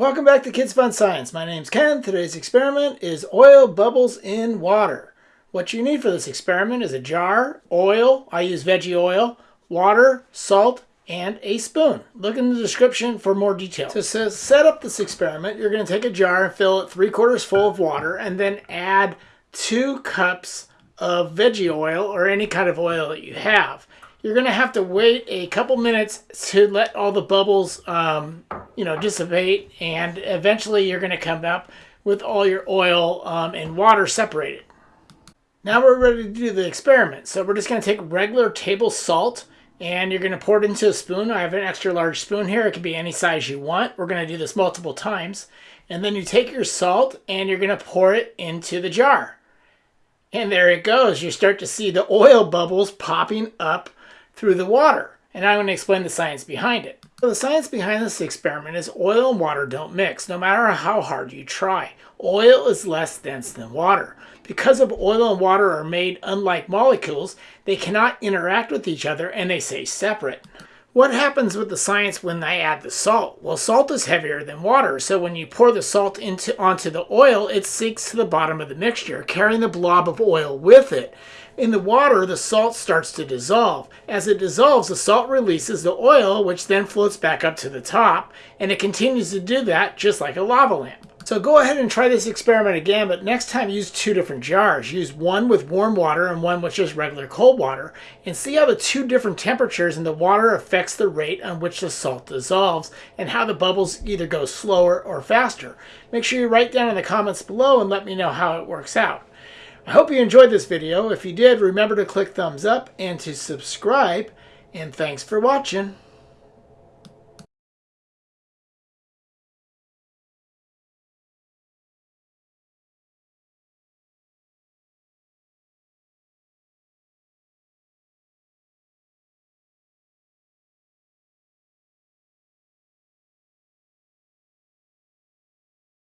Welcome back to Kids Fun Science. My name's Ken. Today's experiment is oil bubbles in water. What you need for this experiment is a jar, oil, I use veggie oil, water, salt, and a spoon. Look in the description for more details. To set up this experiment, you're going to take a jar and fill it three quarters full of water and then add two cups of veggie oil or any kind of oil that you have. You're going to have to wait a couple minutes to let all the bubbles, um, you know, dissipate and eventually you're going to come up with all your oil um, and water separated. Now we're ready to do the experiment. So we're just going to take regular table salt and you're going to pour it into a spoon. I have an extra large spoon here. It can be any size you want. We're going to do this multiple times. And then you take your salt and you're going to pour it into the jar. And there it goes. You start to see the oil bubbles popping up through the water. And I'm going to explain the science behind it. So the science behind this experiment is oil and water don't mix, no matter how hard you try. Oil is less dense than water. Because of oil and water are made unlike molecules, they cannot interact with each other and they stay separate. What happens with the science when I add the salt? Well, salt is heavier than water, so when you pour the salt into onto the oil, it sinks to the bottom of the mixture, carrying the blob of oil with it. In the water, the salt starts to dissolve. As it dissolves, the salt releases the oil, which then floats back up to the top, and it continues to do that just like a lava lamp. So go ahead and try this experiment again, but next time use two different jars. Use one with warm water and one with just regular cold water, and see how the two different temperatures in the water affects the rate on which the salt dissolves, and how the bubbles either go slower or faster. Make sure you write down in the comments below and let me know how it works out. I hope you enjoyed this video. If you did, remember to click thumbs up and to subscribe. And thanks for watching.